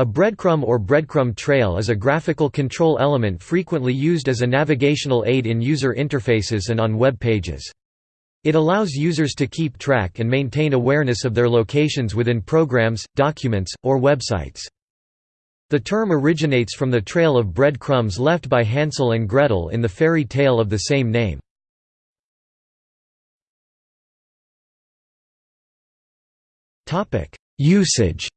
A breadcrumb or breadcrumb trail is a graphical control element frequently used as a navigational aid in user interfaces and on web pages. It allows users to keep track and maintain awareness of their locations within programs, documents, or websites. The term originates from the trail of breadcrumbs left by Hansel and Gretel in the fairy tale of the same name. Usage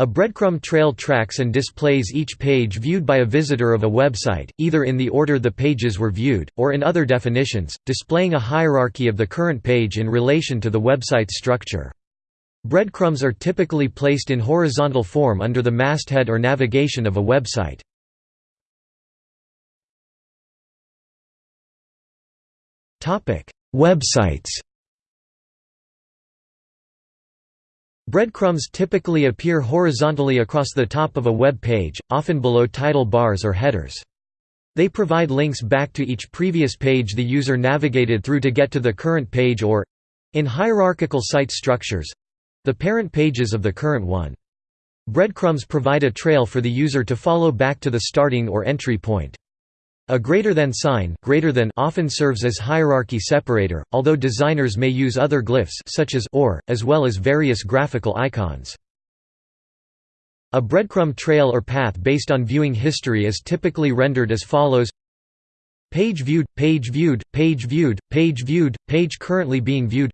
A breadcrumb trail tracks and displays each page viewed by a visitor of a website, either in the order the pages were viewed, or in other definitions, displaying a hierarchy of the current page in relation to the website's structure. Breadcrumbs are typically placed in horizontal form under the masthead or navigation of a website. Websites Breadcrumbs typically appear horizontally across the top of a web page, often below title bars or headers. They provide links back to each previous page the user navigated through to get to the current page or—in hierarchical site structures—the parent pages of the current one. Breadcrumbs provide a trail for the user to follow back to the starting or entry point. A greater than sign greater than often serves as hierarchy separator, although designers may use other glyphs such as or, as well as various graphical icons. A breadcrumb trail or path based on viewing history is typically rendered as follows. Page viewed, page viewed, page viewed, page viewed, page currently being viewed.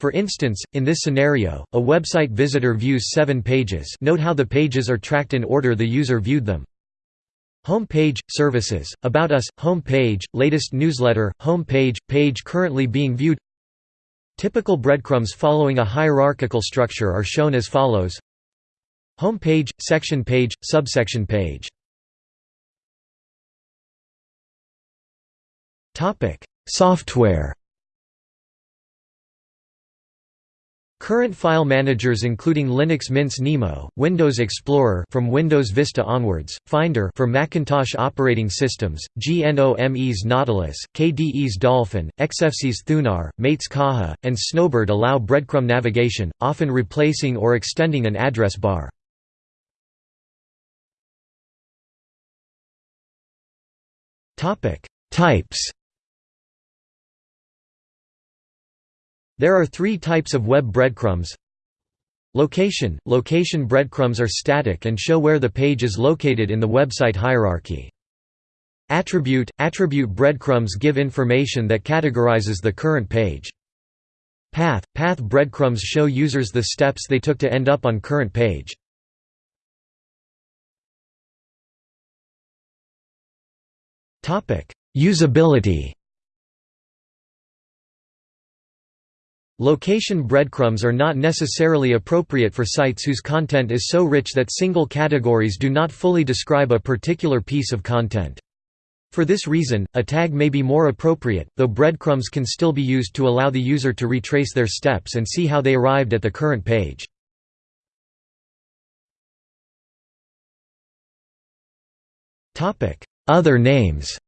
For instance, in this scenario, a website visitor views seven pages. Note how the pages are tracked in order the user viewed them Home page, services, about us, home page, latest newsletter, home page, page currently being viewed. Typical breadcrumbs following a hierarchical structure are shown as follows. Home page, section page, subsection page. Software Current file managers including Linux Mint's Nemo, Windows Explorer from Windows Vista onwards, Finder for Macintosh operating systems, GNOME's Nautilus, KDE's Dolphin, Xfce's Thunar, Mate's Caja, and Snowbird allow breadcrumb navigation, often replacing or extending an address bar. Types There are three types of web breadcrumbs. Location – Location breadcrumbs are static and show where the page is located in the website hierarchy. Attribute – Attribute breadcrumbs give information that categorizes the current page. Path – Path breadcrumbs show users the steps they took to end up on current page. Usability Location breadcrumbs are not necessarily appropriate for sites whose content is so rich that single categories do not fully describe a particular piece of content. For this reason, a tag may be more appropriate, though breadcrumbs can still be used to allow the user to retrace their steps and see how they arrived at the current page. Other names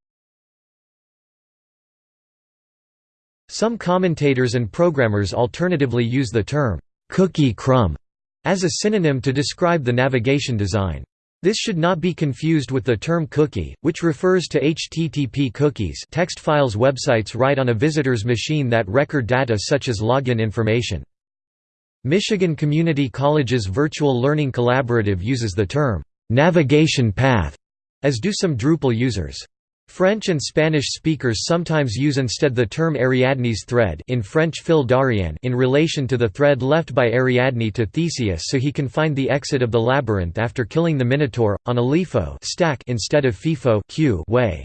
Some commentators and programmers alternatively use the term, cookie crumb, as a synonym to describe the navigation design. This should not be confused with the term cookie, which refers to HTTP cookies text files websites write on a visitor's machine that record data such as login information. Michigan Community College's Virtual Learning Collaborative uses the term, navigation path, as do some Drupal users. French and Spanish speakers sometimes use instead the term Ariadne's thread in French fil d'Ariane in relation to the thread left by Ariadne to Theseus so he can find the exit of the labyrinth after killing the Minotaur, on a LIFO stack instead of FIFO way.